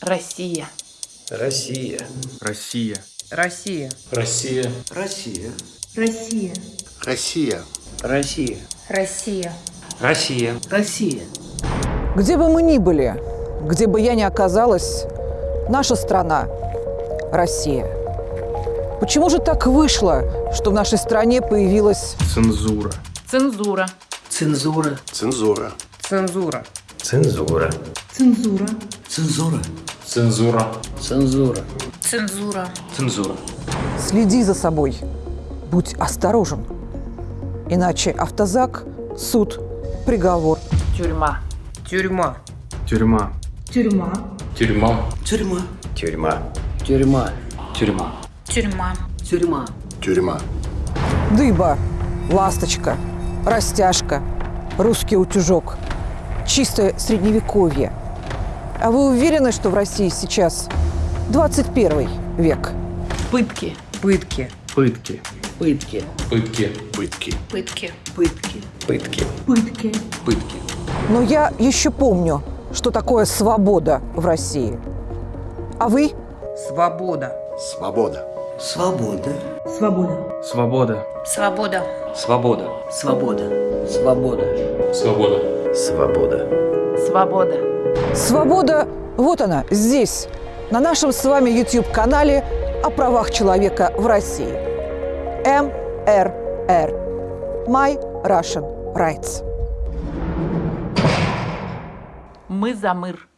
Россия. Россия. Россия. Россия. Россия. Россия. Россия. Россия. Россия. Россия. Россия. Россия. Где бы мы ни были, где бы я ни оказалась, наша страна – Россия. Почему же так вышло, что в нашей стране появилась Цензура. Цензура. Цензура. Цензура. цензура? Цензура. Цензура. Цензура. Цензура. Цензура. Цензура. Цензура. Следи за собой, будь осторожен. Иначе автозак, суд, приговор. Тюрьма. Тюрьма. Тюрьма. Тюрьма. Тюрьма. Тюрьма. Тюрьма. Тюрьма. Тюрьма. Тюрьма. Тюрьма. Тюрьма. Дыба, ласточка, растяжка, русский утюжок. Чистое средневековье. А вы уверены, что в России сейчас 21 век? Пытки. Пытки. Пытки. Пытки. Пытки. Пытки. Пытки. Пытки. Пытки. Пытки. Пытки. Но я еще помню, что такое свобода в России. А вы? Свобода. Свобода. Свобода. Свобода. Свобода. Свобода. Свобода. Свобода. Свобода. Свобода. Свобода. Свобода. Свобода, вот она, здесь, на нашем с вами YouTube-канале о правах человека в России. МРР. My Russian Rights. Мы за мир.